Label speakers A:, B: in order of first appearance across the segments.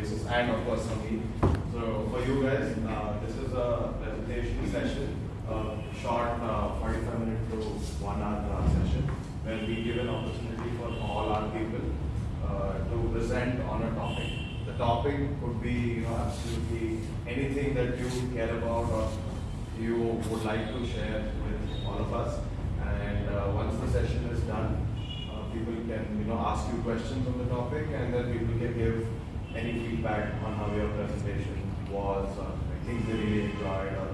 A: and of course me. So for you guys, uh, this is a presentation session, a short uh, 45 minute to one hour uh, session, where we give an opportunity for all our people uh, to present on a topic. The topic could be, you know, absolutely anything that you care about or you would like to share with all of us. And once the session is done, people can, you know, ask you questions on the topic, and then people can give any feedback on how your presentation was, or things they really enjoyed, or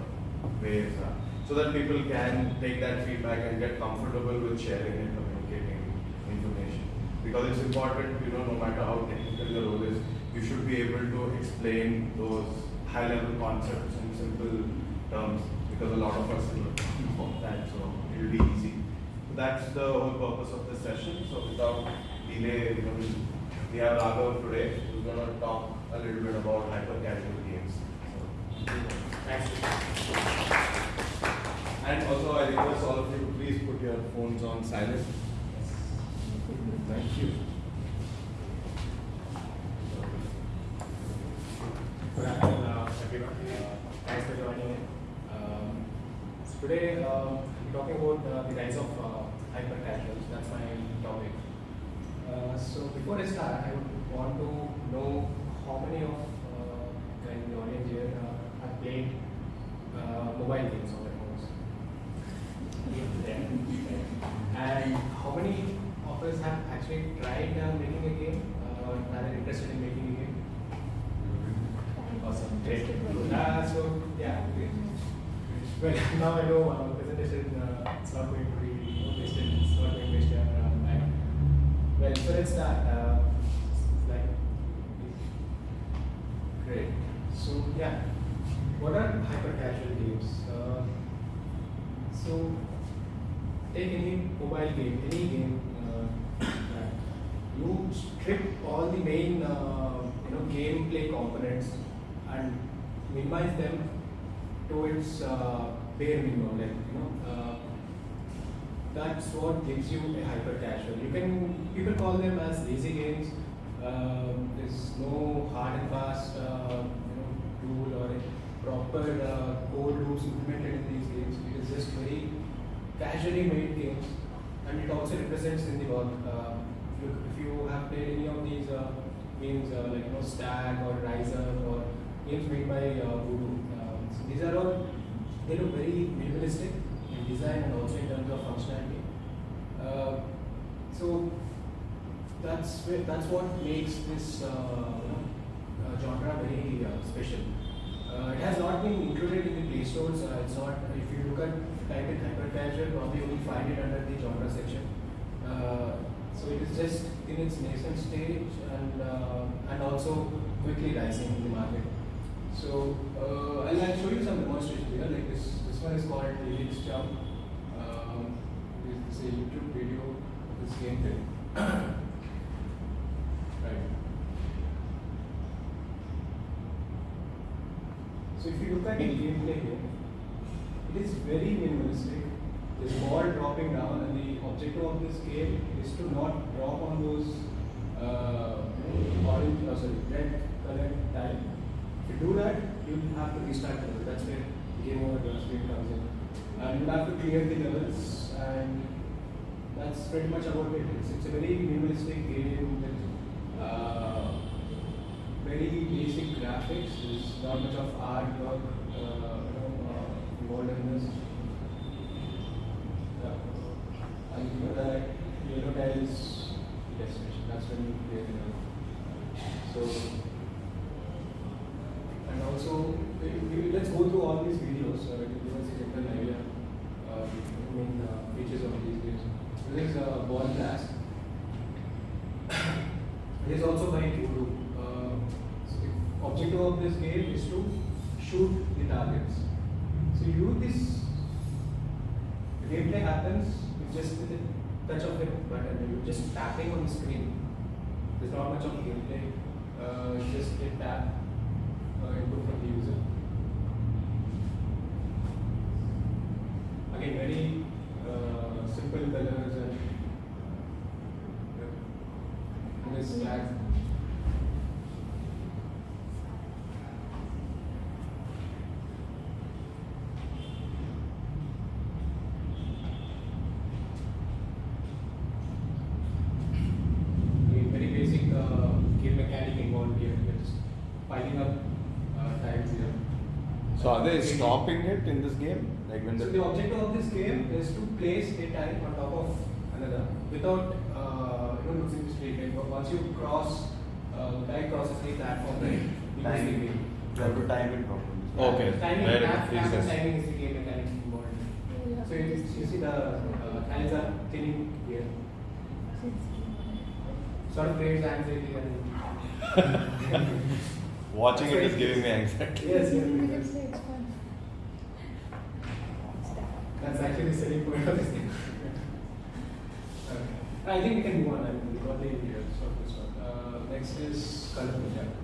A: ways, uh, so that people can take that feedback and get comfortable with sharing and communicating information. Because it's important, you know, no matter how technical the role is, you should be able to explain those high-level concepts in simple terms, because a lot of us know that, so it'll be easy. So that's the whole purpose of this session. So without delay, you know, we have Raghav today who's going to talk a little bit about hyper casual games. So, thanks. And also, I request all of you to please put your phones on silent. Thank you.
B: Uh, everyone. Uh, Thanks for joining in. Um, Today, uh, I'm talking about uh, the rise of uh, hyper casuals. That's my topic. Uh, So before I start, I would want to know how many of uh, guys in the audience here uh, have played uh, mobile games on their phones? And how many of us have actually tried uh, making a game, uh, are interested in making a game? Awesome, great. Uh, so, yeah, great. Well, now I know uh, presentation, uh, it's not going to be wasted, it's not going to waste your uh, time. So let's start. Uh, like, great. So, yeah, what are hyper casual games? Uh, so, take any mobile game, any game, uh, that you strip all the main, uh, you know, gameplay components and minimize them to its uh, bare minimum, like you know. Uh, that's what gives you a hyper casual. You can people call them as lazy games. Um, there's no hard and fast, uh, you know, rule or proper uh, code rules implemented in these games. It is just very casually made games, and it also represents in the work. Uh, if, you, if you have played any of these uh, games, uh, like you know, Stag or Riser or games made by uh, Voodoo, uh, so these are all they look very minimalistic in design and also in terms of functionality. Uh, so that's that's what makes this uh, uh, genre very uh, special. Uh, it has not been included in the Play stores. Uh, it's not. If you look at type in hyper casual, probably you will find it under the genre section. Uh, so it is just in its nascent stage and and also quickly rising in the market. So I'll, I'll show you some demonstration here. Like this, this one is called Helix Jump. Um, this is a YouTube video of this gameplay. right. So if you look at the gameplay here, it is very minimalistic. There's ball dropping down, and the objective of this game is to not drop on those uh, orange, oh, sorry, red colored tile. If you do that, you have to restart the level. That's where game over screen comes in. And you have to clear the levels, and that's pretty much about it. It's, it's a very minimalistic game uh, very basic graphics. There's not much of artwork, uh, you know, uh, involved in this. Yeah. And you know that yellow tile is destination. That's when you clear the. So, and also, we, we, let's go through all these videos uh, to give us a general idea uh, the main uh, features of these games. This is uh, Ball Blast. it is also by Voodoo. Uh, so the objective of this game is to shoot the targets. So you do this, the gameplay happens with just with a touch of a button. You're just tapping on the screen. There's not much of gameplay. Uh, it's just a tap uh, input from the user. Again, very uh, simple colors and yeah. and this flag. Piling up uh, tiles here.
A: So are they stopping it in this game? Like when
B: So
A: the
B: the objective of this game is to place a tile on top of another without uh, you know losing the straight line. But once you cross, uh, the tile crosses the platform, right? You lose the
C: Timing.
B: game.
C: You have to time it properly.
A: Okay.
B: Timing,
A: Where it
B: app, app
A: freezes.
B: timing is the game mechanics involved. So you, you see the uh, tiles are thinning here. Sort of creates anxiety and
A: watching it is giving me anxiety.
B: yes, yes, yes. That's actually the selling point of this game. okay. I think we can move on. I mean, we got the ideas of this one. Uh, next is color project.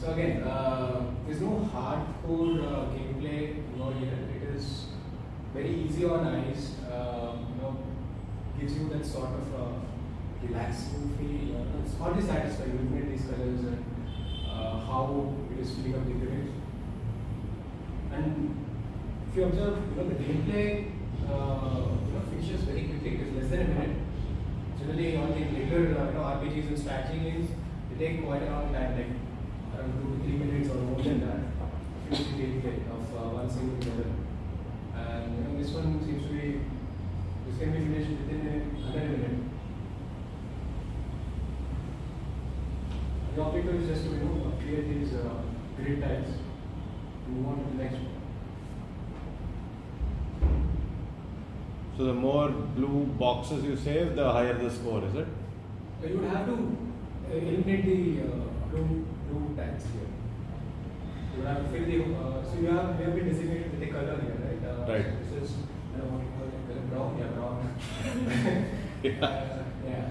B: So again, uh, there's no hardcore uh, gameplay involved here. It is very easy on eyes. Uh, you know, gives you that sort of uh, relaxing feel. Uh, it's hardly satisfying looking at these colors and uh, how it is filling up the image. And if you observe, you know, the gameplay, uh, you know, finishes very quickly. It is less than a minute. Generally, all the later, uh, you know, RPGs and strategy games, they take quite a long time, like around two to three minutes or more than that. Finish the gameplay of uh, one single level. And you know, this one seems to be, be finished within a, under a minute. The objective is just to you know create these uh, grid tiles and move on to the next one.
A: So the more blue boxes you save, the higher the score, is it?
B: You would have to uh, eliminate the uh, blue blue tiles here. You would have to fill the uh, so you have we have been designated with a color here, right? Uh,
A: Right.
B: So this is I don't know what you call it, color brown, yeah, brown.
A: Yeah.
B: Yeah.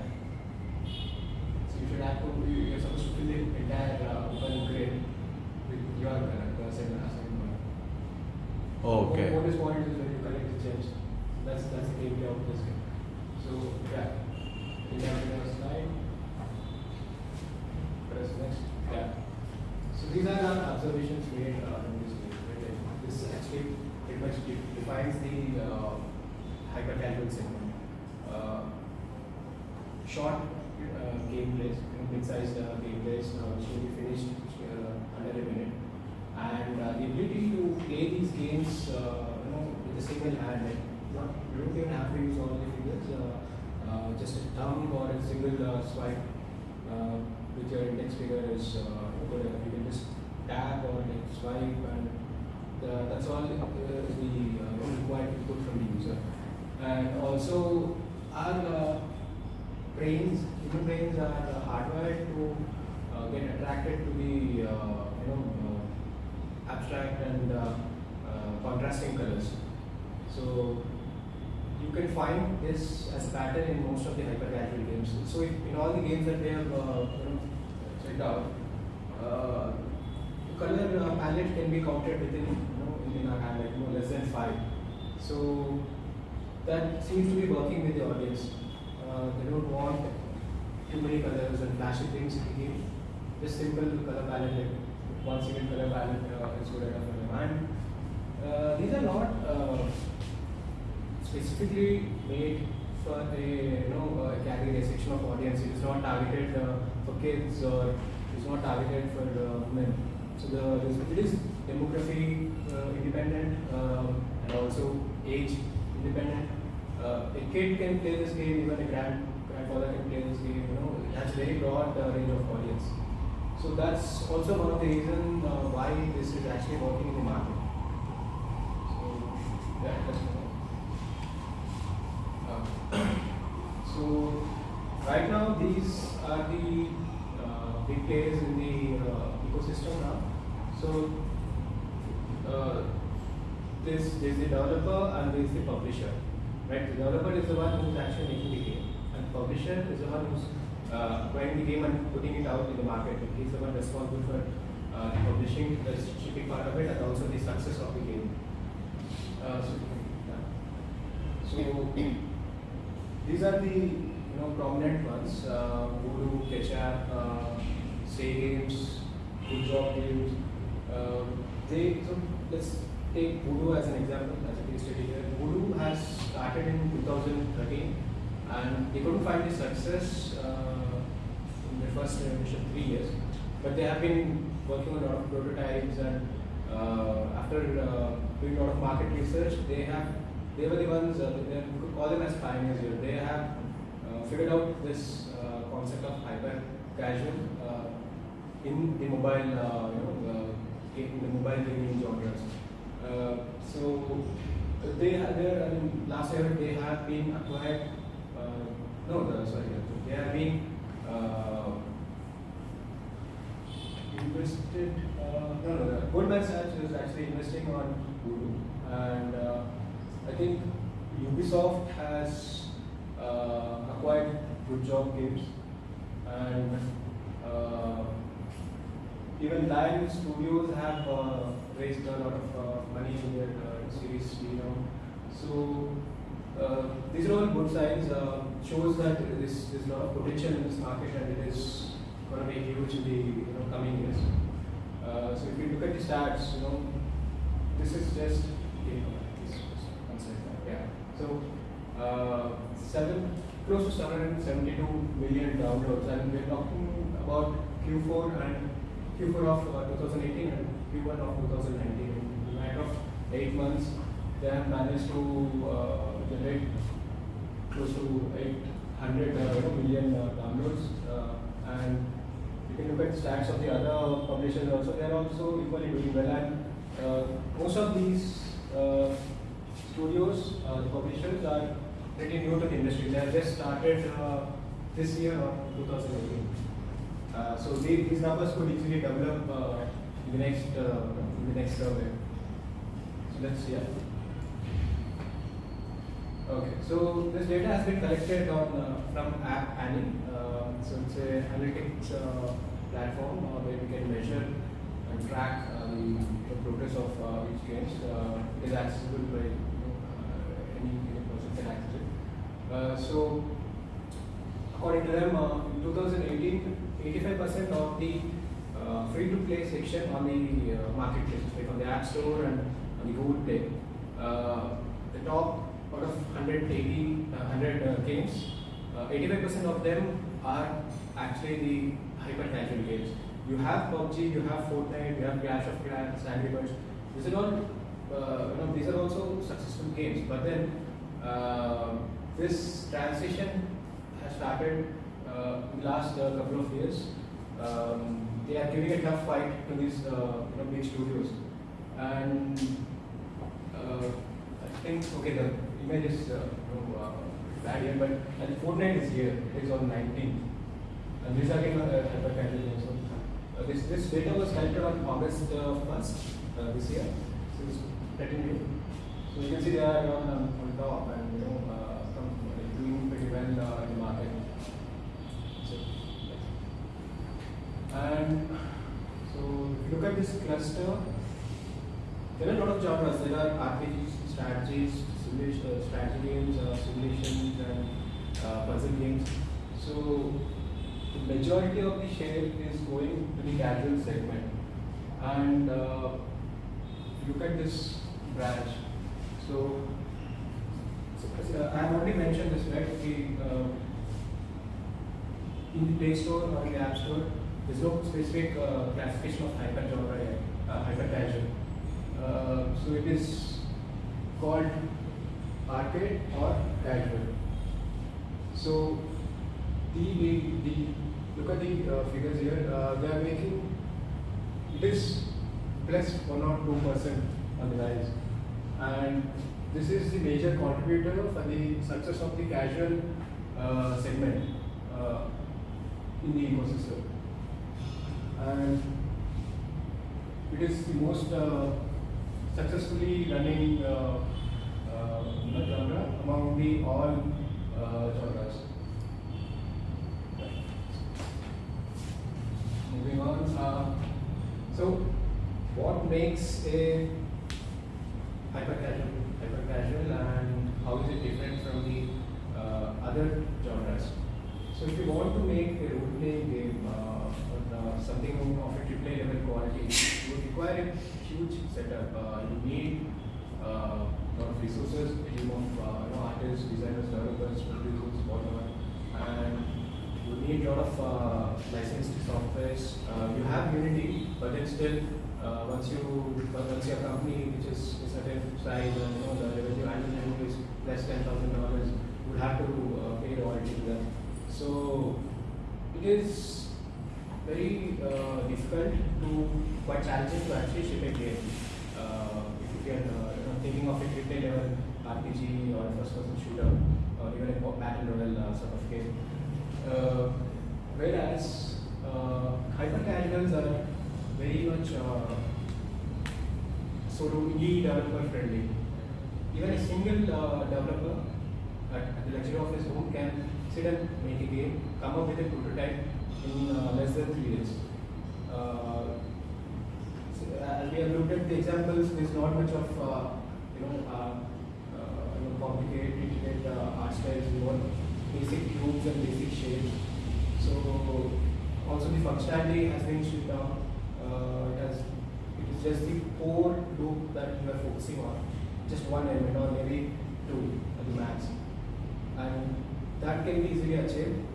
B: So you should have to you- you're supposed to fill the entire uh, open grid with your uh, same uh, assigned color.
A: Uh, okay.
B: Bonus point is when you collect the gems. That's that's the gameplay of this game. So yeah, we have the slide. Press next. Yeah. So these are our observations made uh, in this game. Right? This actually pretty much de- defines the uh, hyper-casual segment. Uh, short uh, gameplays, you know, mid-sized uh, gameplays, uh, which will be finished uh, under a minute and uh, the ability to play these games, uh, you know, with a single hand, like not, you don't even have to use all the fingers, uh, uh, just a thumb or a single uh, swipe uh, with your index finger is uh, good enough. You can just tap or like swipe, and the, that's all uh, is the uh, required input from the user. And also, our uh, brains, human brains are uh, hardwired to uh, get attracted to the uh, you know uh, abstract and uh, uh, contrasting colors. So you can find this as a pattern in most of the hyper casual games. So if, in all the games that we have uh, you know, checked out, uh, the color uh, palette can be counted within you like you know less than five. So that seems to be working with the audience. Uh, they don't want too many colors and flashy things in the game. Just simple color palette, like one single color palette uh, is good enough for them. And uh, these are not uh, specifically made for a you know uh, a section of audience. It is not targeted uh, for kids or it is not targeted for uh, women. So the it is demography uh, independent um, and also age independent. Uh, a kid can play this game, even a grand grandfather can play this game. You know, it has very broad uh, range of audience. So that's also one of the reasons uh, why this is actually working in the market. So yeah, that's. Uh, so right now these are the uh, big players in the uh, ecosystem now. So uh, there's, there's the developer and there's the publisher. Right? The developer is the one who's actually making the game, and publisher is the one who's uh, acquiring the game and putting it out in the market. He's the one responsible for uh, the publishing, the shipping part of it, and also the success of the game. Uh, so, so these are the you know prominent ones: uh, Voodoo, Ketchapp, uh, Say Games, Good Job Games. Uh, they so let's take Voodoo as an example, as a case study here. Voodoo has started in 2013 and they couldn't find the success uh, in the first initial three years. But they have been working on a lot of prototypes and uh, after uh, doing a lot of market research, they have they were the ones uh, they, could call them as pioneers here. They have uh, figured out this uh, concept of hyper casual uh, in the mobile, you know, in the mobile gaming genres. Uh, so they have I mean, last year they have been acquired. Uh, no, the, sorry, they have been uh, invested. Uh, no, no, no. Goldman Sachs is actually investing on Voodoo, and uh, I think Ubisoft has uh, acquired Good Job Games, and uh, even Lion Studios have uh, raised a lot of uh, money in their uh, series B now. So uh, these are all good signs. Uh, shows that this there's a lot of potential in this market and it is going to be huge in the you know, coming years. So if you look at the stats, you know, this is just you know, yeah. So seven close to 772 million downloads, and we're talking about Q4 and Q4 of uh, 2018 and Q1 of 2019. In the matter of eight months, they have managed to uh, generate close to 800 uh, million uh, downloads, uh, and you can look at stats of the other publishers also. They are also equally doing well, and most of these studios, the publishers are pretty new to the industry. They have just started this year or 2018. Uh, so the- these numbers could easily develop uh, in the next uh, in the next survey. So let's see. Okay, so this data has been collected on uh, from App. Uh, so it's a analytics uh, platform where we can measure and track the, the progress of each games. Uh, it is accessible by any, any person can access it. So according to them, in 2018, 85% of the uh, free-to-play section on the uh, marketplace, like on the App Store and on the Google Play, uh, the top out of 180, uh, 100 uh, games, uh, 85% of them are actually the hyper-casual games. You have PUBG, you have Fortnite, you have Clash of Clans, Angry Birds. These are all, uh, you know, these are also successful games. But then uh, this transition has started uh, in the last uh, couple of years. Um, they are giving a tough fight to these uh, you know, big studios, and uh, I think okay the image is uh, you know, uh, bad here, but and Fortnite is here. It is on 19th, and these are again uh, hyper casual games. So, uh, this this data was collected on August uh, 1st uh, this year. So it's pretty new. So you can see they are on, on top and you know uh, uh, doing pretty well uh, in the market. So, and so if you look at this cluster, there are a lot of genres. There are RPGs, strategies, simulation, uh, strategy games, uh, simulations, and uh, puzzle games. So the majority of the share is going to the casual segment. And uh, look at this branch, so, so uh, I have already mentioned this, right? The, uh, in the Play Store or the App Store, there's no specific uh, classification of hyper uh, hyper casual. Uh, so it is called arcade or casual. So the, the, the look at the uh, figures here. Uh, they are making it is plus one or two percent on the rise, and this is the major contributor for the success of the casual uh, segment in the ecosystem. And it is the most uh, successfully running uh, uh, genre among the all uh, genres. Moving on. Uh, so, what makes a hyper casual hyper casual and how is it different from the uh, other genres? So, if you want to make a role playing game uh, something of a AAA level quality, you would require a huge setup. Uh, you need uh, a lot of resources, a team of uh, you know, artists, designers, developers, producers, whatever. And you need a lot of licensed software. You have Unity, but then still, once you once your company which is a certain size and you know the revenue annual revenue is less than thousand dollars, would have to pay royalty to them. So it is very uh, difficult to quite challenging to actually ship a game. Uh, if you are uh, you know, thinking of a AAA level RPG or first person shooter or even a battle royale uh, sort of game. Whereas hyper casuals are very much sort of e developer friendly. Even a single uh, developer at, at the luxury of his home can sit and make a game, come up with a prototype in uh, less than three days. Uh, so, uh, we have looked at the examples. There's not much of uh, you know, uh, you know complicated intricate, art styles. We want basic cubes and basic shapes. So also the functionality has been stripped down. It has it is just the core loop that you are focusing on, just one element or maybe two at the max, and that can be easily achieved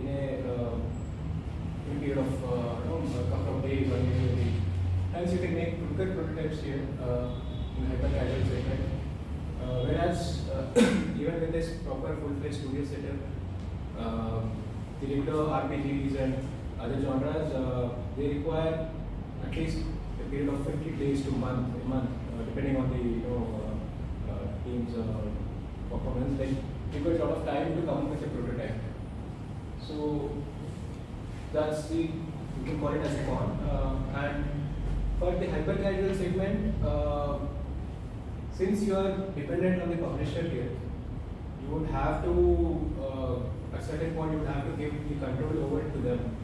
B: in a period of uh, you know, a couple of days or maybe a week. Hence, you can make good prototypes here uh, in hyper casual segment. Uh, whereas uh, even with this proper full-fledged studio setup, uh, the regular RPGs and other genres, uh, they require at least a period of 50 days to month, a month, uh, depending on the you know team's performance. Like it a lot of time to come up with a prototype. So that's the you can call it as con. Uh, and for the hyper casual segment, uh, since you are dependent on the publisher here, you would have to uh, at certain point you would have to give the control over to them.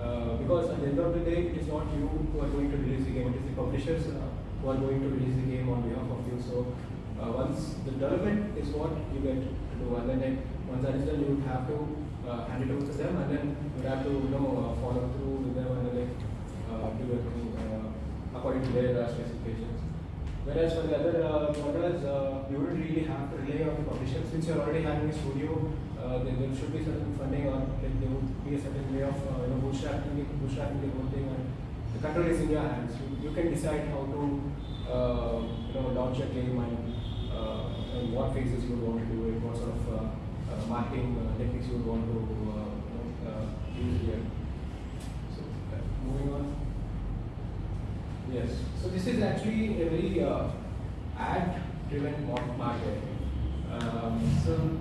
B: Uh, because at the end of the day, it is not you who are going to release the game, it is the publishers uh, who are going to release the game on behalf of you. So uh, once the development is what you get to do, and then once that is done, you would have to uh, hand it over to them, and then we'd have to you know uh, follow through with them and then like uh, do everything uh, according to their specifications. Whereas for the other uh, genres, uh, you wouldn't really have to rely on the publisher since you're already having a studio. Uh, there, there should be certain funding or like there would be a certain way of uh, you know bootstrapping, bootstrapping the whole thing, and the control is in your hands. You, you can decide how to uh, you know launch a game and, what phases you would want to do it, what sort of marketing uh, techniques you would want to uh, uh, use here. So uh, moving on. Yes. So this is actually a very uh, ad-driven mar- market. Um, so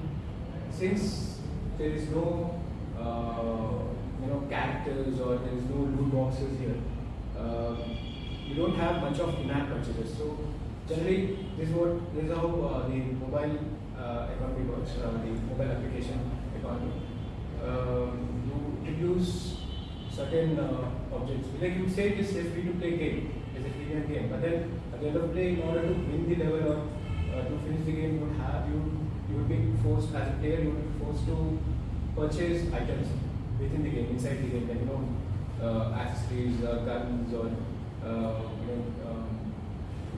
B: since there is no uh, you know characters or there is no loot boxes here, uh, you don't have much of in-app purchases. So generally, this is what this is how uh, the mobile uh, economy works. Uh, the mobile application economy. Um, you introduce certain uh, objects. Like you say, this is a free to play game, it's a freemium game. But then at the end of the day, in order to win the level or uh, to finish the game, you would have you you would be forced as a player, you would be forced to purchase items within the game, inside the game, like you know, uh, accessories, uh, guns, or uh, you know, um,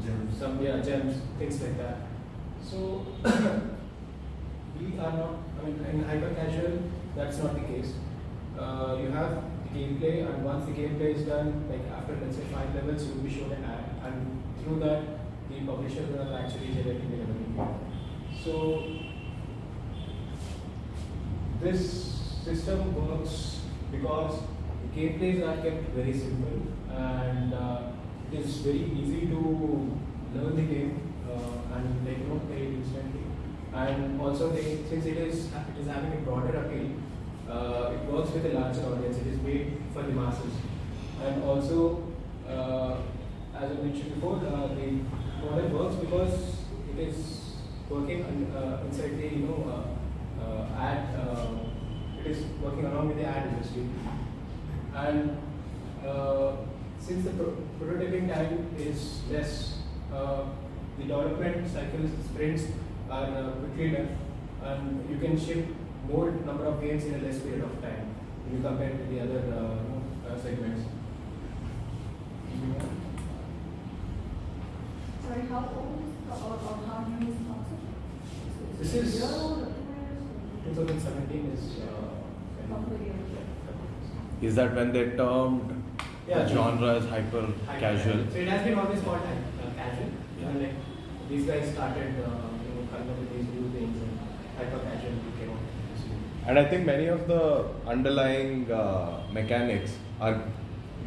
C: Gems.
B: some yeah gems, things like that. So we are not. I mean, in hyper casual, that's not the case. Uh, you have the gameplay, and once the gameplay is done, like after let's say five levels, you will be shown an ad, and through that, the publisher will actually generate the revenue. So this system works because the gameplays are kept very simple and uh, it is very easy to learn the game and know play it instantly. And also they, since it is it is having a broader appeal, uh, it works with a larger audience. It is made for the masses. And also, uh, as I mentioned before, uh, the model works because it is working on, uh, inside the you know uh, uh, ad. It is working along with the ad industry, and since the pro- prototyping time is less, uh, the development cycles sprints are uh, quickly done, and you can ship more number of games in a less period of time when you compare to the other uh, uh, segments.
D: Sorry, how old is or, or how new is the
B: This is-
D: Year old or two years old?
B: 2017 is uh,
D: couple of years. yeah.
A: Is that when they termed
B: Yeah,
A: the genre as hyper
B: Hyper
A: casual?
B: So it has been always called hy- uh, casual.
A: Yeah.
B: And like these guys started, uh, you know, coming up with these new things and hyper became on.
A: And I think many of the underlying uh, mechanics are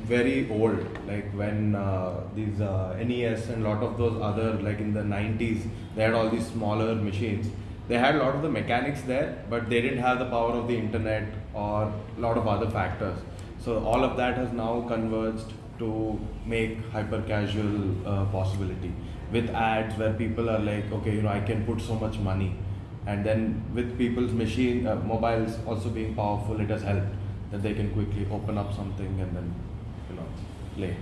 A: very old. Like when uh, these uh, NES and lot of those other, like in the 90s, they had all these smaller machines. They had a lot of the mechanics there, but they didn't have the power of the internet or a lot of other factors. So all of that has now converged to make hyper casual uh, possibility with ads where people are like, okay, you know, I can put so much money and then with people's machine uh, mobiles also being powerful it has helped that they can quickly open up something and then you know play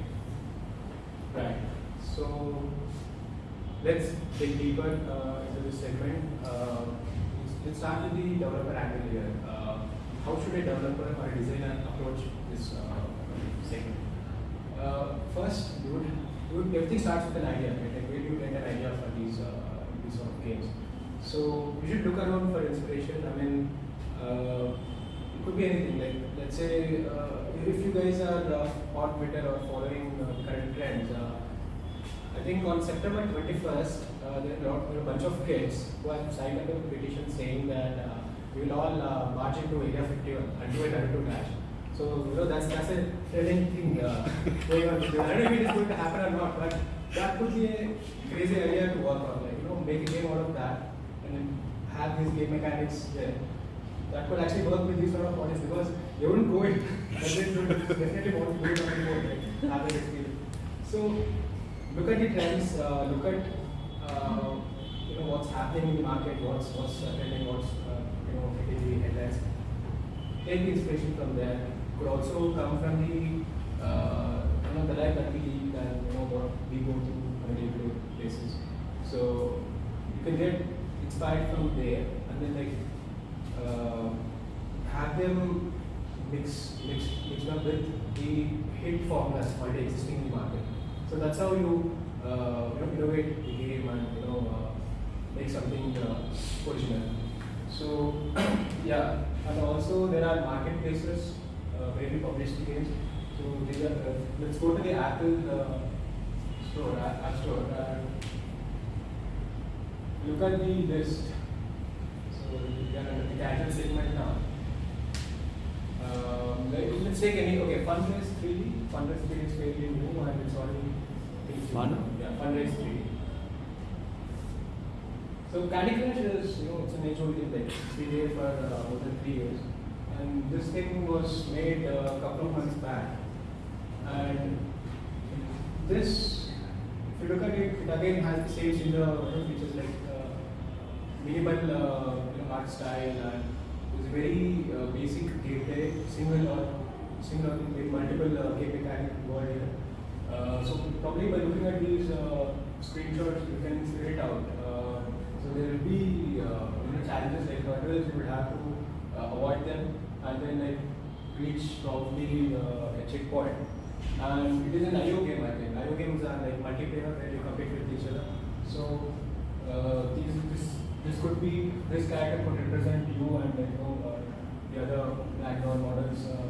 B: Right. So let's dig deeper uh, into this segment. Let's start with the developer angle here. Uh, how should a developer or a designer approach this uh, segment? Uh, first, you would, you would, everything starts with an idea, right? Like where do you get an idea for these uh, these sort of games? So you should look around for inspiration. I mean, uh, it could be anything. Like let's say uh, if you guys are uh, on Twitter or following uh, current trends. Uh, I think on September 21st, uh, there, are a bunch of kids who have signed up a petition saying that we will all march into Area 51 and do a Naruto dash. So, you know, that's, that's a thrilling thing uh, going on. I don't know if it is going to happen or not, but that could be a crazy idea to work on. Like, you know, make a game out of that and then have these game mechanics there. That could actually work with these sort of audience because they wouldn't go it. But they would definitely want to do it on the board, like, have that experience. So, look at the trends, uh, look at uh, you know what's happening in the market, what's what's trending, what's uh, you know hitting the headlines. Take the inspiration from there. Could also come from the uh, you know the life that we lead and you know what we go through on a day-to-day basis. So you can get inspired from there and then like uh, have them mix mix mix up with the hit formulas already existing in the market. So that's how you uh, you know innovate the game and you know uh, make something uh, original. So yeah, and also there are marketplaces uh, where we publish the games. So these are, uh, let's go to the Apple uh, store, app, app store. Look at the list. So we are under the casual segment now. Um, let's take any, okay, Fun Race 3D. Fun Race 3D is fairly new and it's already.
A: Fun?
B: Yeah, Fun Race 3D. So Candy Crush is, you know, it's an game. Like it's been there for uh, more than three years, and this thing was made uh, a couple of months back. And this, if you look at it, it again has the same similar features like uh, minimal, uh, you know, art style, and it's a very uh, basic gameplay, single or single with multiple uh, game mechanic here. Uh, so probably by looking at these uh, screenshots, you can figure it out. Uh, so there will be uh, you know, challenges like hurdles, you will have to uh, avoid them and then like reach probably uh, a checkpoint. And it is an IO game, I think. IO games are like multiplayer where you compete with each other. So uh, these, this this could be this character could represent you and you know uh, the other background models uh,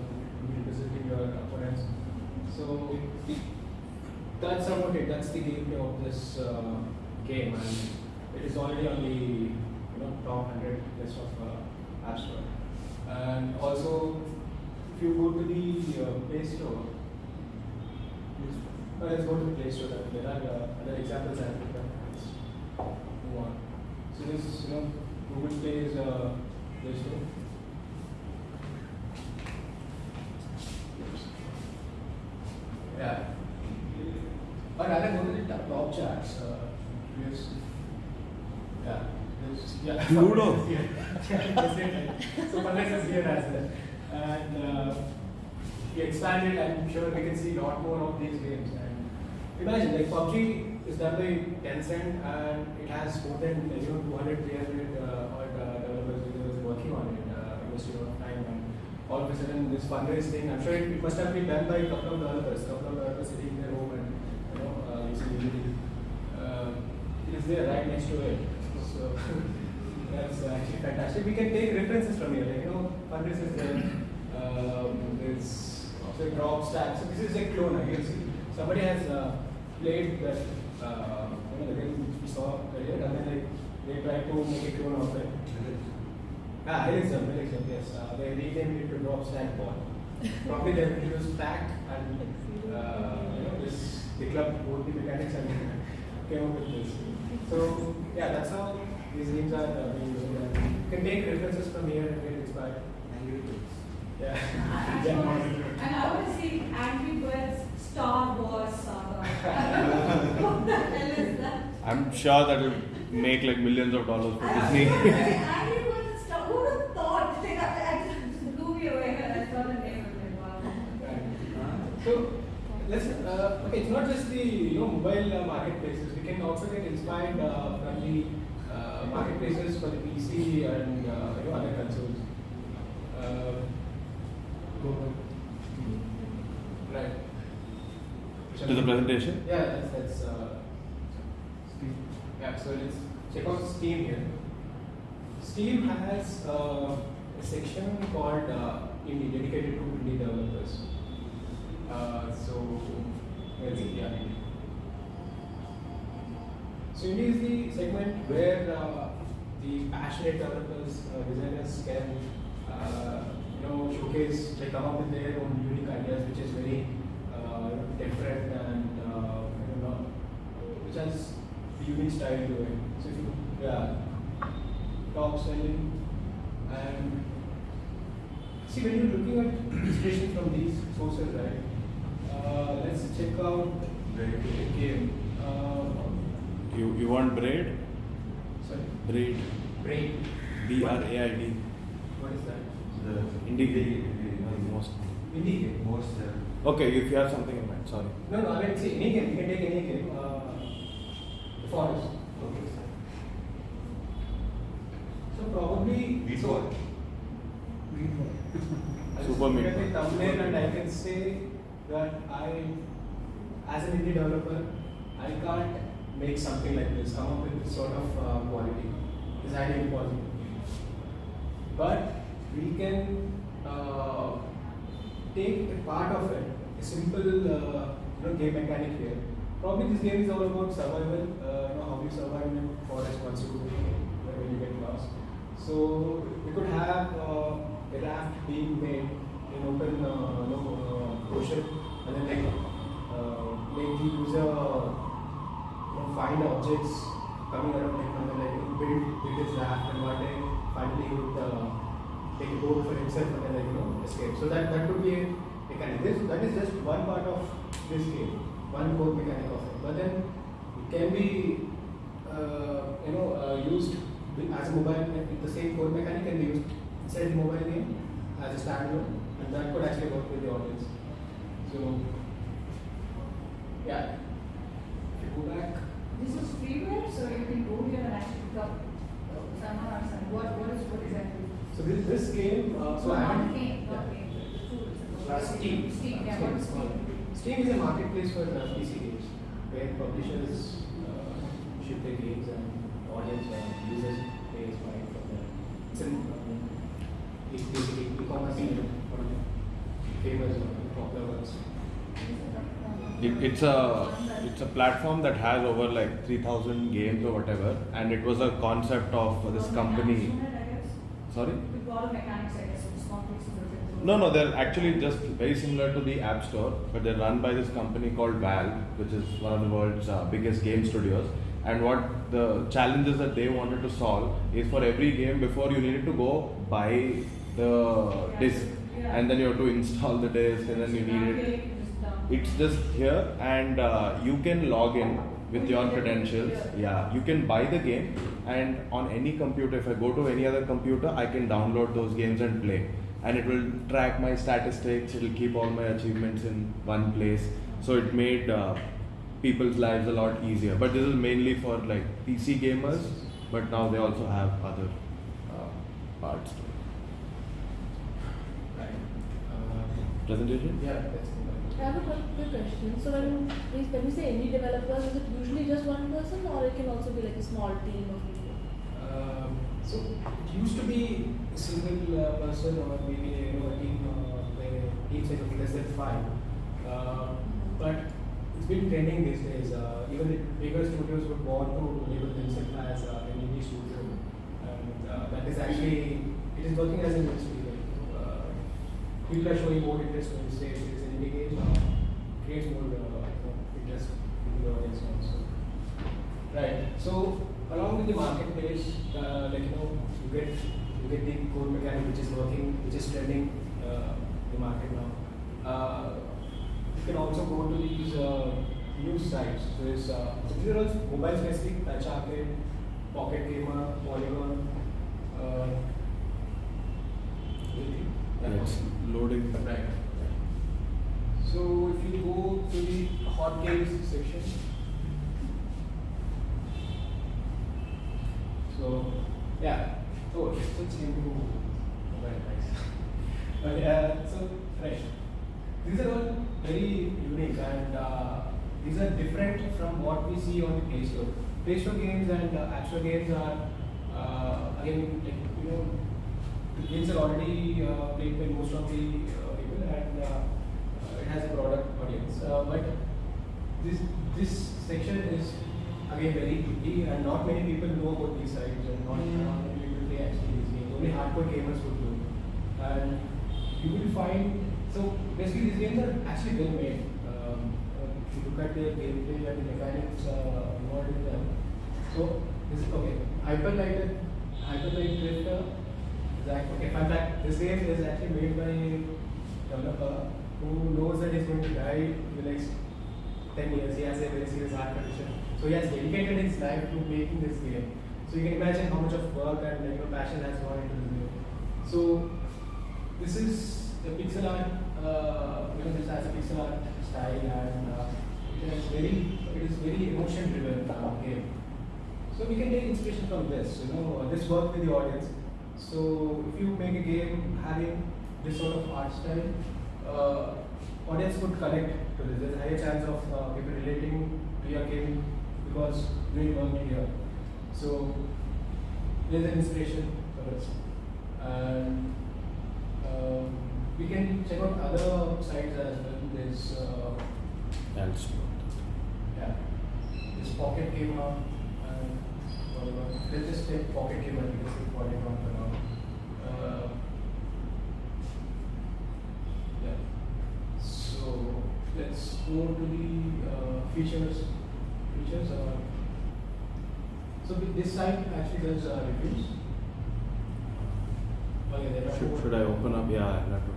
B: representing your opponents. So that's about it. That's the gameplay of this uh, game, and it is already on the you know top hundred list of uh. And also, if you go to the uh, Play Store, uh, let's go to the Play Store. There are uh, other examples I we can let's move on. So this, you know, Google Play is uh, Play Store. Yeah. Or rather, go to the top, top charts. Uh, yes. Yeah. Yeah.
A: Ludo.
B: Yeah. Yeah, that's it, right. So Fun Race is here as well. And uh, we expanded, I'm sure we can see a lot more of these games. And imagine, like PUBG is done by Tencent and it has more than you know 200, 300 uh, uh, developers working on it, uh, lot of time. And all of a sudden, this Fun Race thing, I'm sure it, it must have been done by a couple of developers, couple of developers sitting in their home and you know, uh, using. Uh, it is there right next to it. So that's actually fantastic. We can take references from here. Like, you know, Fun Race is there. Um, there's also drop stack. So this is a clone. I guess somebody has uh, played that. Uh, you know, the game which we saw earlier, and then like they tried to make a clone of it. Ah, Elixir, Elixir, yes. Uh, they renamed it to drop stack ball. Probably they will use stack and uh, you know this the club both the mechanics and came up with this. So yeah, that's how these games are uh, being used. You can take references from here and get inspired. Yeah.
D: I
B: Yeah.
D: want- And I want to see Angry Birds Star Wars saga. What the hell is that?
A: I'm sure that will make like millions of dollars for Disney.
D: Angry Birds Star. Who would have thought? Like, I, I just blew me away when I saw the name of it. Wow.
B: Right. So let's uh, okay. It's not just the you know mobile uh, marketplaces. We can also get inspired uh, from the uh, marketplaces for the PC and uh, you know other consoles. Uh, go ahead. Right.
A: To the presentation?
B: Yeah, that's that's. Uh, yeah, so let's check out Steam here. Steam has uh, a section called uh, indie, dedicated to indie developers. Uh, so, is it? Yeah. So, indie is the segment where uh, the passionate developers, uh, designers can, uh, you know, showcase, they come up with their own unique ideas, which is very uh, different and which has the unique style to it. So, if you, yeah, top selling and see when you're looking at inspiration from these sources, right? Uh, let's check out the game. Uh,
A: You, you want bread?
B: sorry,
A: Braid.
B: brain.
A: B R A I D.
B: What is that?
A: The indie game. Most.
B: Indie game.
C: Most uh,
A: Okay, if you have something in mind, sorry.
B: No, no. I mean, see, any game. You can take any game. Uh, the forest. So probably.
C: Beat
B: so,
C: what?
B: I'll just
A: Super
B: look
A: Meat
B: at the thumbnail and I can say that I, as an indie developer, I can't make something like this, come up with this sort of uh, quality. It's highly impossible. But we can uh, take a part of it, a simple uh, you know, game mechanic here. Probably this game is all about survival, uh, you know, how you survive in a forest once you when you get lost. So we could have uh, a raft being made in open uh, you know, uh, ocean and then like uh, make the user you know, find objects coming around him and like build, build his raft and one day finally he would uh, take a boat for himself and then like, you know escape. So that, that could be a mechanic. This, that is just one part of this game, one core mechanic of it. But then it can be uh, you know uh, used as a mobile, the same core mechanic can be used inside the mobile game as a standalone and that could actually work with the audience. So yeah, if you go back
D: This is freeware, so you can go here and actually pick up uh, somehow or some. What, what is, what exactly?
B: So this this game, uh, so I
D: not
B: haven't.
D: game, not game.
B: Steam.
D: Steam, yeah, what is Steam?
B: Steam is a marketplace for PC games where publishers uh, ship their games and audience uh, users pays by for the. It's an um, it's basically e-commerce medium, one of the famous uh, popular ones.
A: It, it's a it's a platform that has over like 3000 games or whatever and it was a concept of this
D: With
A: company
D: mechanics I guess.
A: sorry
D: With lot of mechanics, I guess, it's complex.
A: No no they're actually just very similar to the app store but they're run by this company called valve which is one of the world's uh, biggest game studios. And what the challenges that they wanted to solve is for every game before you needed to go buy the disc and then you have to install the disc and then you need it. It's just here and uh, you can log in with your credentials. yeah you can buy the game and on any computer if i go to any other computer i can download those games and play and it will track my statistics it will keep all my achievements in one place so it made uh, people's lives a lot easier but this is mainly for like pc gamers but now they also have other uh, parts to it.
B: Right. Uh,
A: presentation
B: yeah, that's the one.
E: I have a quick quick question. So when please when you say indie developers, is it usually just one person or it can also be like a small team of people?
B: Um, So it used to be a single uh, person or maybe you know a team uh, where team size of less than five. Uh, but it's been trending these days. Uh, even the bigger studios would want to label themselves as uh, an indie studio, and uh, that is actually it is working as an industry. Like, uh, people are showing more interest when you say it is an indie game. Uh, creates more uh, interest in the audience also. Right. So along with the marketplace, uh, like you know, you get you get the core mechanic which is working, which is trending uh, the market now. Uh, you can also go to these uh, news sites. There's uh, so these are all mobile specific, touch arcade, pocket gamer, polygon. Uh,
A: it's loading.
B: So if you go to the hot games section, so yeah, oh, it's switch into mobile. Okay, uh, so right, these are all very unique and uh, these are different from what we see on the Play Store. Play Store games and uh, App Store games are uh, again like you know the games are already uh, played by most of the uh, people and uh, it has a broader audience. But this this section is again very indie and not many people know about these sites and not, not many people play actually these games. Only hardcore gamers would do. And you will find so basically these games are actually well made. Um, uh, if you look at their gameplay and the mechanics uh, involved in them. So this is okay. Hyper Light Hyperlight Drifter Exactly. Okay, fun fact, this game is actually made by a developer who knows that he's going to die in the next 10 years. He has a very serious heart condition. So he has dedicated his life to making this game. So you can imagine how much of work and you know, passion has gone into this game. So this is a pixel art, uh, you know, this has a pixel art style and uh, it is very, it is very emotion driven uh, game. So we can take inspiration from this, you know, uh, this work with the audience. So if you make a game having this sort of art style, uh, audience would connect to this. There's a higher chance of uh, people relating to your game because they worked here. So there's an inspiration for us. And um, we can check out other sites as well. There's uh, yeah, this Pocket Gamer and whatever. Let's just take Pocket Gamer because it's Polygon for now. Uh, yeah. So let's go to the uh, features. Features. Uh, so this site actually does uh, reviews. Oh there are
A: Should, should I open up? Yeah, have to.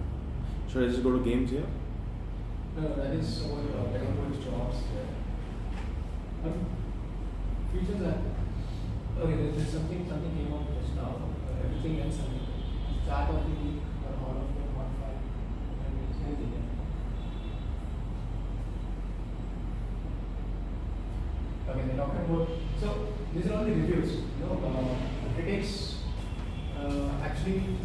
A: Should I just go to games here?
B: No, no, that is all uh, Megapolis jobs. Yeah. Um, features are okay. There's, there's something something came out just now. Uh, everything else, start of the week or all of them, one five, and it's anything. Yeah. Okay, they're talking about. So these are all the reviews. You know, uh, critics uh, actually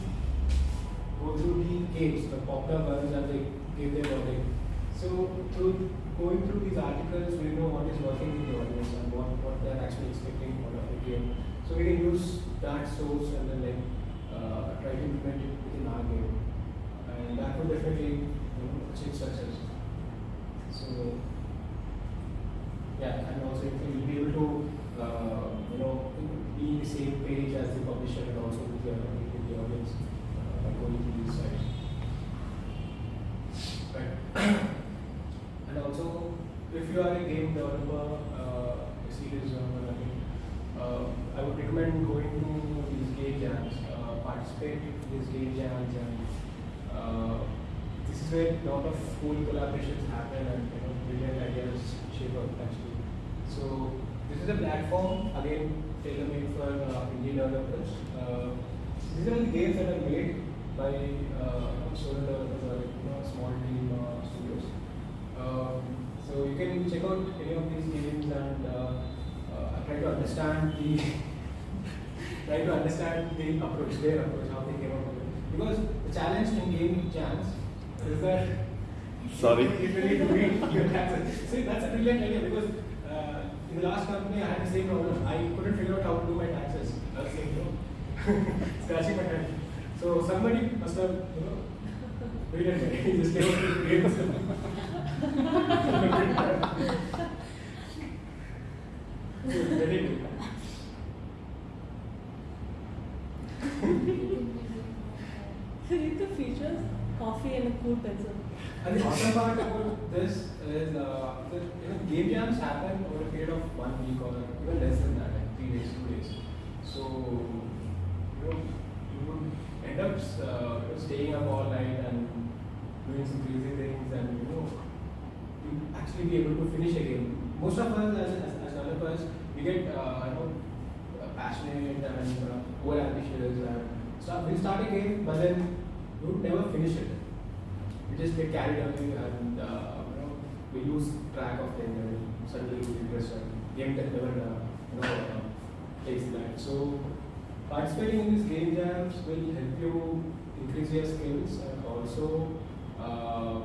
B: go through the games, the popular ones, and they give their verdict. So through going through these articles, we know what is working with the audience and what, what they're actually expecting out of the game. So we can use that source and then like uh, try to implement it within our game, and that would definitely you know, achieve success. So yeah, and also if you'll be able to uh, you know be in the same page as the publisher and also with the, with the audience uh, by going through these sites. Right. and also, if you are a game developer, uh, a serious developer, I mean, uh, I would recommend going to these game jams, uh, participate in these game jams, and uh, this is where a lot of cool collaborations happen and you know brilliant ideas shape up actually. So this is a platform again tailor made for uh, indie developers. Uh, these are the games that are made by uh, solo developers or you know, small team studios. Um, so you can check out any of these games and try to understand the try to understand the approach, their approach, how they came up with it. Because the challenge in game jams is that
A: Sorry.
B: you really need to read your taxes. See, that's a brilliant idea because in the last company I had the same problem. I couldn't figure out how to do my taxes. I was saying, you scratching my head. So somebody must have, you know, wait a minute, just came up with games. Very good.
E: So read the features, coffee and a cool pencil.
B: And the awesome part about this is, uh, that, you know, game jams happen over a period of one week or even less than that, like three days, two days. So, you know, you would end up uh, staying up all night and doing some crazy things and, you know, you actually be able to finish a game. Most of us as, as, as developers, we get, uh, you know, passionate and uh, over ambitious and start, we start a game, but then we would never finish it we just get carried away and uh, you know we lose track of things and suddenly lose interest and game that never uh, you know uh, takes that. So participating in these game jams will help you increase your skills and also uh,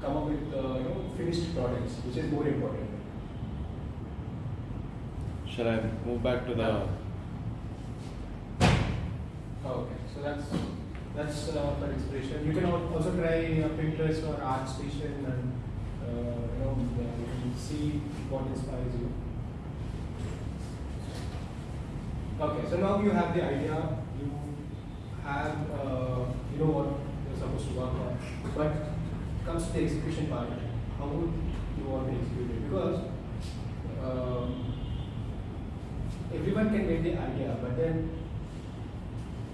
B: come up with uh, you know finished products, which is more important.
A: Shall I move back to the?
B: Okay, so that's that's uh, for inspiration. You can also try uh, Pinterest or ArtStation and uh, you know see what inspires you. Okay, so now you have the idea. You have uh, you know what you're supposed to work on, but comes to the execution part. How would you want to execute it? Because um, everyone can get the idea, but then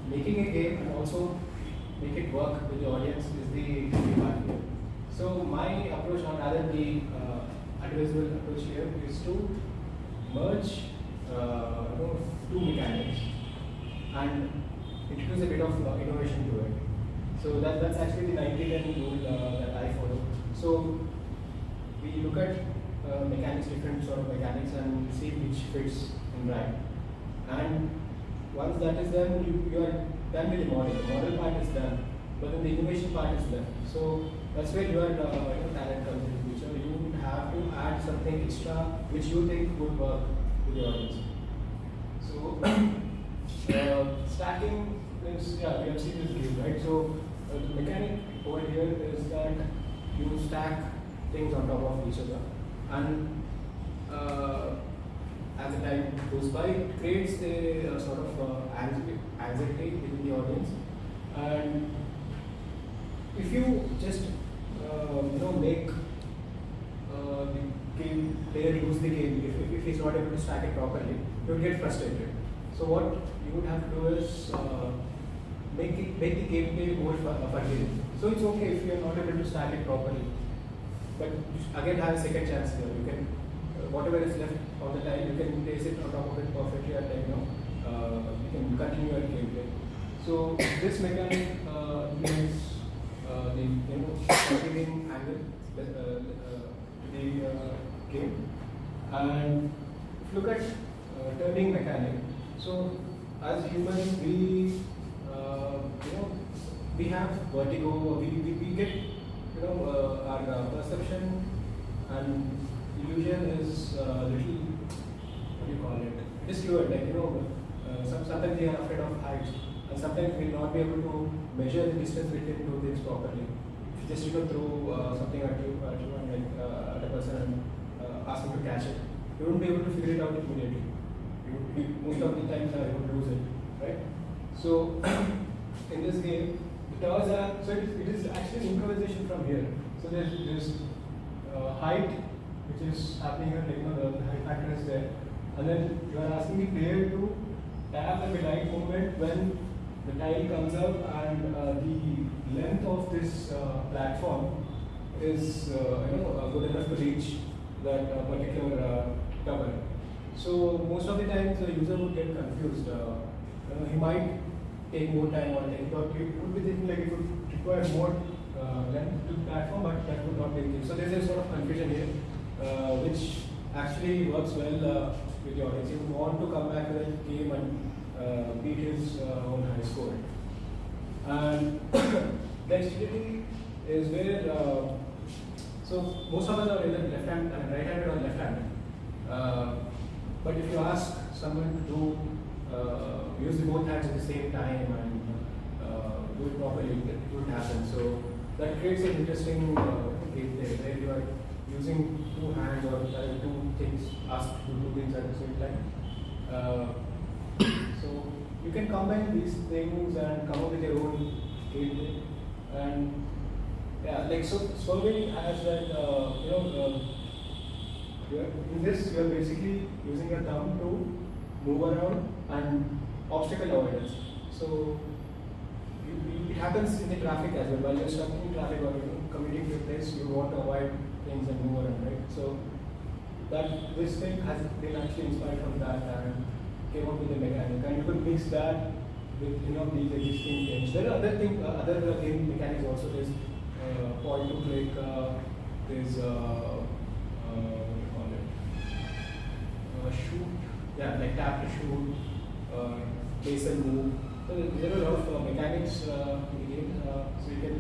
B: making a game and also make it work with the audience is the key part here. So my approach, or rather the uh, advisable approach here, is to merge uh, you know, two mechanics and introduce a bit of uh, innovation to it. So that, that's actually the 90-10 rule uh, that I follow. So we look at uh, mechanics, different sort of mechanics, and see which fits in right. And once that is done, you, you are done with the model. The model part is done, but then the innovation part is left. So that's where your uh, you know, talent comes in the future. You would have to add something extra which you think would work with the audience. So uh, stacking is yeah we have seen this game right. So uh, the mechanic over here is that you stack things on top of each other and uh, as the time goes by, it creates a, sort of uh, anxiety, within the audience. And if you just uh, you know make uh, the game player lose the game if, if, he's not able to stack it properly, he will get frustrated. So what you would have to do is uh, make it make the gameplay more fu- uh, forgiving. So it's okay if you are not able to stack it properly, but you again have a second chance here. You can uh, whatever is left of the tile, you can place it on top of it perfectly, and then you know uh, you can continue your gameplay. So this mechanic uh, makes uh, the you know forgiving angle uh, the uh, game, and if you look at uh, turning mechanic. So as humans, we uh, you know we have vertigo. We, we, we get you know our perception and illusion is uh, little you call it? Disfluent. Like you know, uh, some, sometimes we are afraid of heights, and sometimes we will not be able to measure the distance between two things properly. If you just you know throw uh, something at you, at you and like uh, at a person and uh, ask him to catch it, you won't be able to figure it out immediately. You, most of the times uh, you would lose it, right? So in this game, the towers are so it is, it is actually improvisation from here. So there's there's uh, height which is happening here, like you know the height factor is there, and then you are asking the player to tap at the right moment when the tile comes up and uh, the length of this uh, platform is uh, you know uh, good enough to reach that uh, particular uh, tower. So most of the times the user would get confused. He might take more time or like, or he would be thinking like it would require more length to platform, but that would not be the case. So there's a sort of confusion here, which actually works well uh, with the audience. You want to come back to the game and uh, beat his uh, own high score. And dexterity is where so most of us are either left hand, uh, right handed or left handed. Uh, but if you ask someone to do uh, use both hands at the same time and uh, do it properly, it would happen. So that creates an interesting uh, gameplay where you are using two hands or uh, two things, asked to do things at the same time. Uh, so you can combine these things and come up with your own gameplay. And yeah, like so, Solvay has that, uh, you know, uh, in this you're basically using your thumb to move around and obstacle avoidance. So you, you, it happens in the traffic as well. While you're stuck in traffic or you commuting to a place, you want to avoid things and move around, right? So that this thing has been actually inspired from that and came up with the mechanic. And you could mix that with you know these existing games. There are other thing, uh, other uh, game mechanics also. There's uh, point to click. Uh, there's uh, uh, what do you call it? Shoot. Yeah, like tap to shoot. Uh, and move. So there- are a lot of mechanics in the game, so you can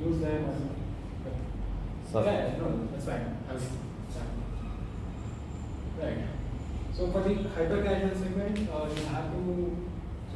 B: use them
A: Sir.
B: Yeah, no, that's fine. I was, Right. So for the hyper casual segment, uh, you have to,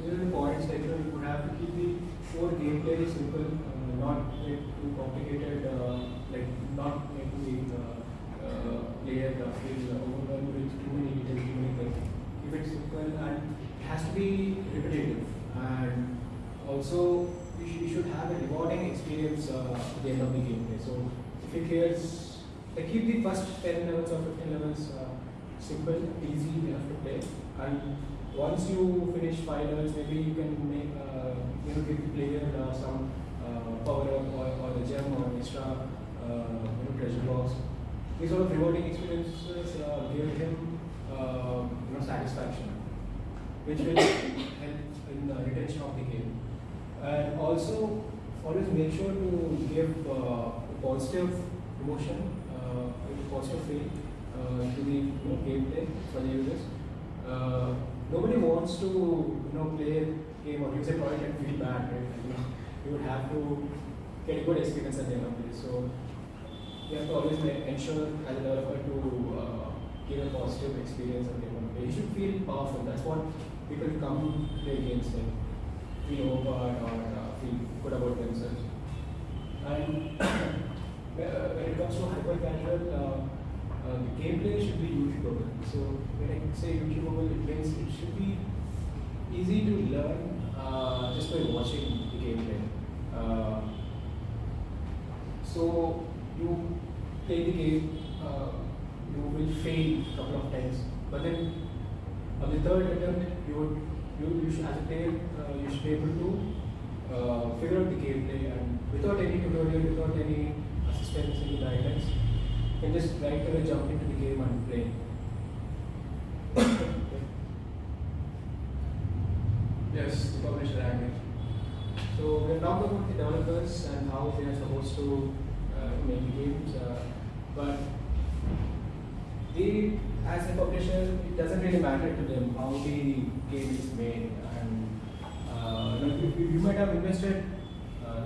B: the points like you would have to keep the core gameplay simple, uh, not make too complicated, uh, like not make the uh, uh, player uh, feel overwhelmed with too many details, too many things. Keep it simple and it has to be repetitive and also you, sh- you should have a rewarding experience uh, at the end of the gameplay. So clears, like keep the first 10 levels or 15 levels uh, simple, easy enough to play. And once you finish five levels, maybe you can make, uh, you know, give the player uh, some uh, power up or, or a gem or extra, uh, you know, treasure box. These sort of rewarding experiences uh, give him, you know, satisfaction, which will help in the retention of the game. And also, always make sure to give positive emotion, uh, positive feel uh, to the you know, gameplay for the users. Uh, nobody wants to you know play a game or use a product and feel bad, right? You, know, you would have to get a good experience at the end of the day. So you have to always make, ensure as a developer to uh, give a positive experience at the end of the day. You should feel powerful. That's what people come play games like feel overpowered or uh, feel good about themselves. And uh, when it comes to hyper casual, uh, uh, the gameplay should be YouTubeable. So when I say YouTubeable, it means it should be easy to learn uh, just by watching the gameplay. Uh, so you play the game, uh, you will fail a couple of times, but then on the third attempt, you you, you should, as a player, you should be able to figure out the gameplay and without any tutorial, without any assistance, any guidance, you can just right away jump into the game and play. yes, the publisher agreed. So we talked about the developers and how they are supposed to uh, make games, uh, but they, as a publisher, it doesn't really matter to them how the game is made. And uh, you, you, might have invested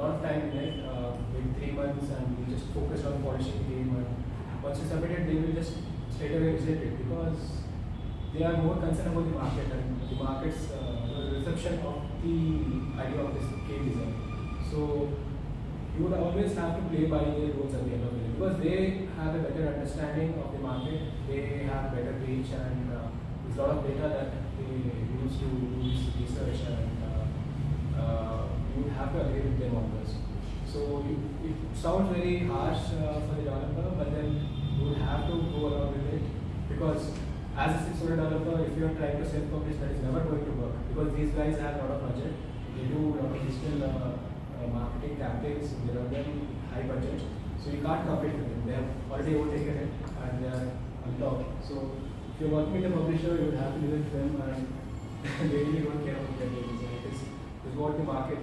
B: lot of time it, uh, in three months, and we just focused on polishing the game. Once you submit it, they will just straight away reject it because they are more concerned about the market and the market's uh, reception of the idea of this game design. So you would always have to play by their rules at the end of the day because they have a better understanding of the market, they have better reach, and uh, there's a lot of data that they use to do this research, and you have to agree with them on this. So you, it sounds very harsh uh, for the developer, but then you would have to go along with it because as a six-year developer, if you are trying to self-publish, that is never going to work because these guys have a lot of budget. They do a lot of digital uh, uh, marketing campaigns. They run them high budget, so you can't compete with them. They have already overtaken it and they are on top. So if you're working with a publisher, you would have to live with them and they really don't care about their games. Like it's, it's what the market,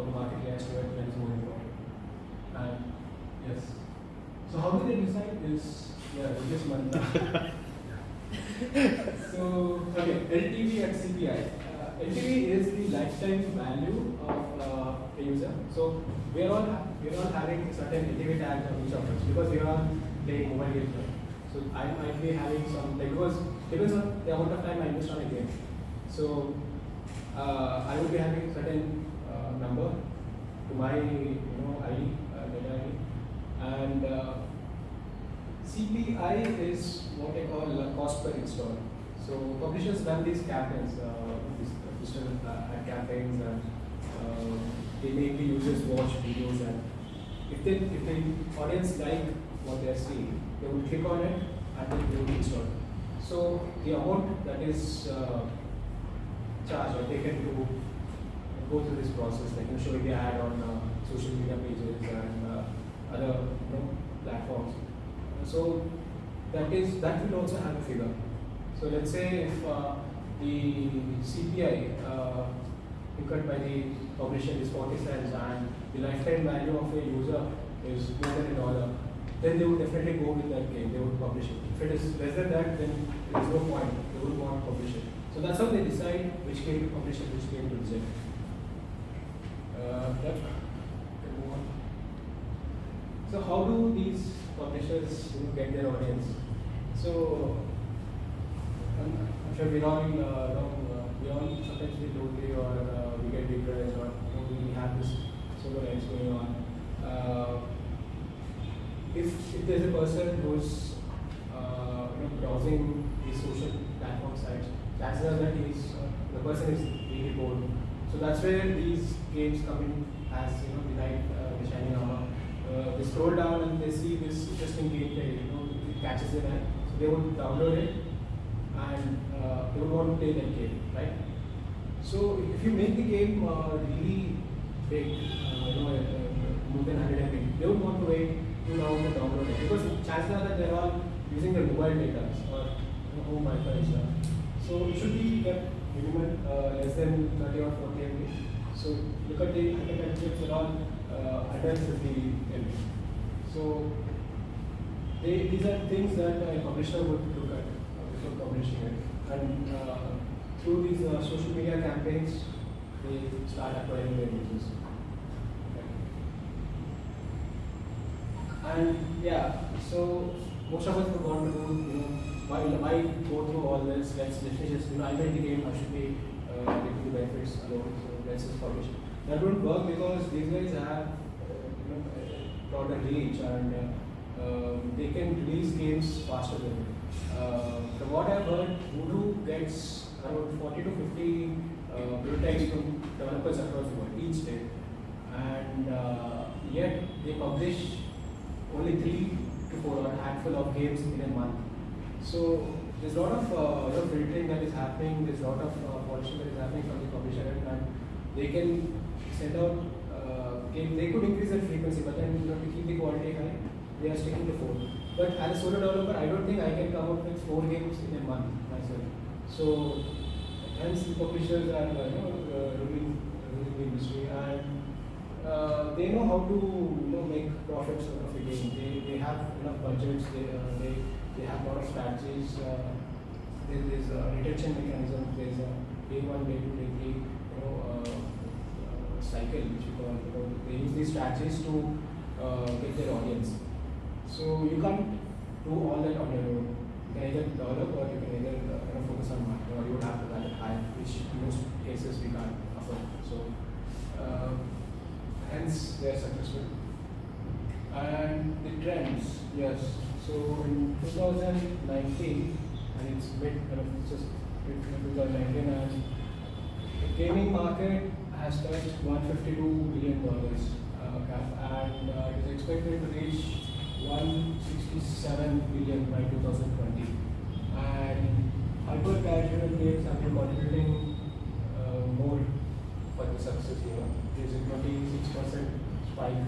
B: you know, how the market reacts to is more important. And yes. So how do they decide this? Yeah, this month. so okay, LTV and CPI. Uh, LTV is the lifetime value of uh, a user. So we are all ha- we are all having certain LTV tags on each of us because we are all playing mobile games. Right? So I might be having some like because depends on the amount of time I invest on a game. So uh, I would be having certain uh, number to my you know ID, data ID, and uh, CPI is what I call cost per install. So publishers run these campaigns, uh, these digital uh, ad campaigns, and they make the users watch videos. And if they if the audience like what they are seeing, they will click on it and they will install. So the amount that is charged or taken to go through this process, like you know, showing the ad on uh, social media pages and uh, other you know, platforms. So that is that will also have a figure. So let's say if uh, the CPI uh, incurred by the publisher is 40 cents and the lifetime value of a user is more than a dollar, then they would definitely go with that game. They would publish it. If it is less than that, then there is no point. They would not publish it. So that's how they decide which game to publish and which game to reject. Uh, yep. Can move on. So how do these publishers you know, get their audience? So I'm, I'm sure we all, uh, you uh, we all sometimes feel lonely or uh, we get depressed or you know, we have this solo lives going on. Uh, if, if there's a person who's uh, you know, browsing these social platform sites, chances are that he's, the person is really bored. So that's where these games come in as you know the light, uh, the shining armor. Uh, they scroll down and they see this interesting gameplay, you know, it catches their eye. So they would download it and uh, they would want to play that game, right? So if you make the game uh, really big, uh, you know, uh, more than 100 MB, they would want to wait two hours to download it because chances are that they're all using their mobile data or you know, home Wi-Fi. So it should be kept minimum uh, less than 30 or 40 MB. So look at the internet chips all uh, under 50 MB. So they, these are things that a publisher would look at uh, before publishing it. And uh, through these social media campaigns, they start acquiring their users. And yeah, so most of us would want to do, you know, why, why go through all this? Let's, let's you know, I made the game, I should be uh, getting the benefits alone, so let's just publish. That won't work because these guys have, uh, you know, a broader reach and uh, um, they can release games faster than me. Uh, from what I've heard, Voodoo gets around 40 to 50 uh, prototypes from developers across the world each day. And uh, yet they publish only three to four or a handful of games in a month. So there's a lot of uh, you know, filtering that is happening. There's a lot of uh, polishing that is happening from the publisher end, and they can send out uh. They could increase the frequency, but then you know, to keep the quality high, they are sticking to four. But as a solo developer, I don't think I can come up with four games in a month myself. So hence the publishers are you know uh, ruling the industry and uh, they know how to you know make profits out of a game. They, they have enough budgets. They, uh, they they have a lot of strategies. Uh, there, there's a retention mechanism. There's a day one, day two, day three. You know, uh, uh, cycle which you call. You know, they use these strategies to get their audience. So you can't do all that on your own. You can either develop or you can either you know, focus on marketing or you would have to high, which in most cases we can't afford. So. Uh, hence they are successful. And the trends, yes. So in 2019, and it's mid, kind of just mid 2019, and the gaming market has touched 152 billion dollars uh, cap, and uh, it is expected to reach 167 billion by 2020. And hyper casual games have been contributing uh, more for the success here. There's a 26% spike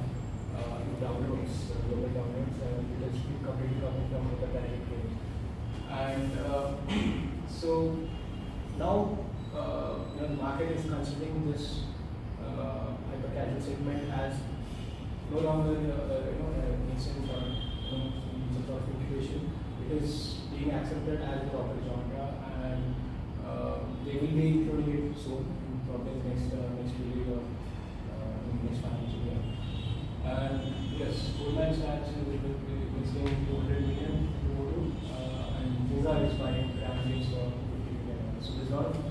B: uh, in downloads, uh, global downloads, and it has been completely coming from the direct games. And uh, so now uh, you know, the market is considering this uh, hyper casual segment as no longer uh, you know a nascent or you know, some sort of incubation. It is being accepted as a proper genre, and uh, they will be including it soon probably next uh, next period of uh, next financial year. And yes, Goldman Sachs is investing 200 million in uh, and Visa is buying Ramsey's for 50 million. So there's a lot of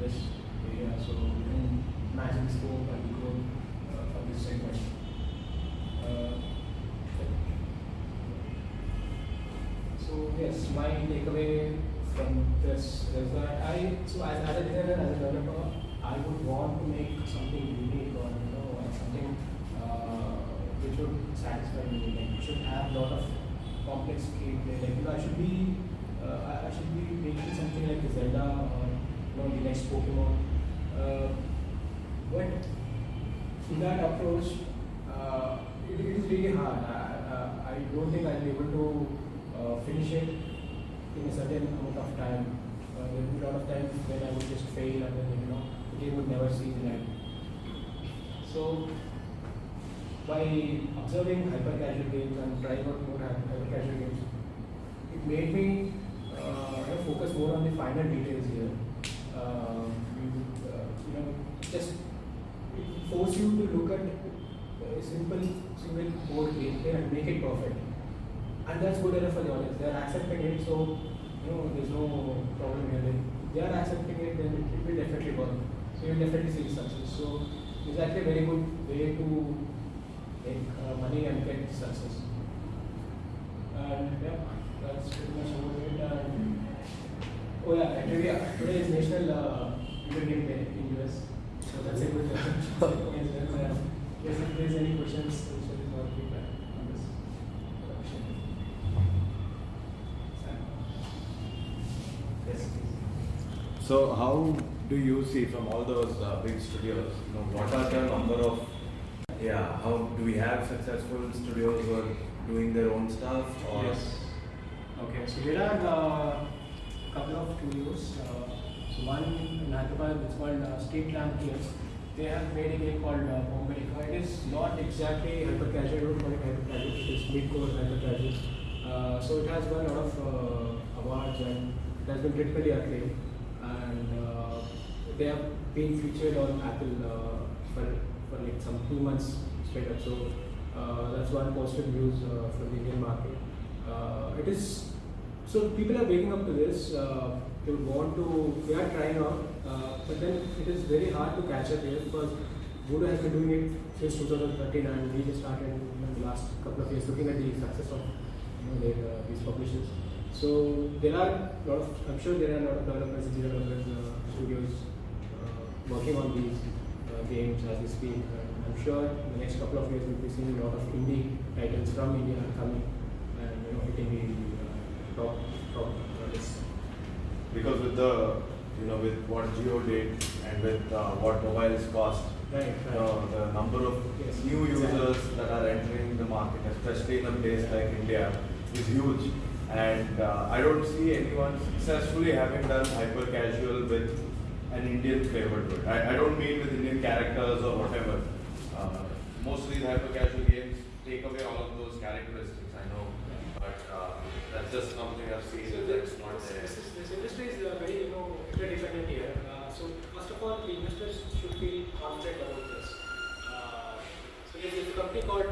B: this area, so we can imagine the scope and the growth uh, for this segment. Uh, so yes, my takeaway from this is that I so as, as a designer, as a developer, I would want to make something unique or you know something uh, which would satisfy me. Like it should have a lot of complex gameplay. Like you know, I should be uh, I, I should be making something like Zelda or you know the next Pokemon. Uh, but in that approach, uh, it, it is really hard. I, I, I don't think I'll be able to uh, finish it in a certain amount of time. Uh, there will be a lot of times when I would just fail and then you know the game would never see the light. So by observing hyper casual games and trying out more hyper casual games, it made me uh, focus more on the finer details here. You, uh, you know, just force you to look at a simple single code gameplay and make it perfect. And that's good enough for the audience. They are accepting it, so you know there's no problem here. They- are accepting it, then it, will definitely work. So you'll definitely see the success. So it's actually a very good way to make uh, money and get success. And yeah, that's pretty much about it. And, oh yeah, actually, yeah, today is National uh, Game Day in US. So that's a good yes, if there's any questions, we'll share our feedback on this. Yes, please.
A: So how do you see from all those uh, big studios, you know, what are the number of, yeah, how do we have successful studios who are doing their own stuff or?
B: Yes. Okay, so there are a couple of studios. Uh, so one in Hyderabad, it's called uh, State Lamp Games. They have made a game called uh. It is not exactly hyper casual, I don't hyper casual, it is mid core hyper casual. Uh, so it has won a lot of uh, awards and it has been critically acclaimed. And uh, they have been featured on Apple uh, for, for like some two months straight up. So uh, that's one positive news uh, for the Indian market. It is so people are waking up to this. They want to. They are trying out, but then it is very hard to catch up here because Voodoo has been doing it since 2013, and we just started in the last couple of years looking at the success of you know, their, uh, these publishers. So there are a lot of. I'm sure there are a lot of developers, indie developers, uh, studios uh, working on these uh, games as we speak. And I'm sure in the next couple of years we'll be seeing a lot of indie titles from India coming and you know hitting the uh, top top uh, list.
A: Because with the, you know, with what Jio did and with uh, what mobiles cost,
B: Right,
A: you know, the number of
B: Yes,
A: new
B: exactly.
A: users that are entering the market, especially in a place like India, is huge. And uh, I don't see anyone successfully having done hyper casual with an Indian flavor. I, I don't mean with Indian characters or whatever. Uh, most of these hyper casual games take away all of those characteristics, I know. But uh, that's just something I've seen
B: So
A: that's
B: this,
A: not there.
B: this, industry is uh, very you know interdependent here. Uh, so first of all, the investors should be confident about this. Uh, so there's a company called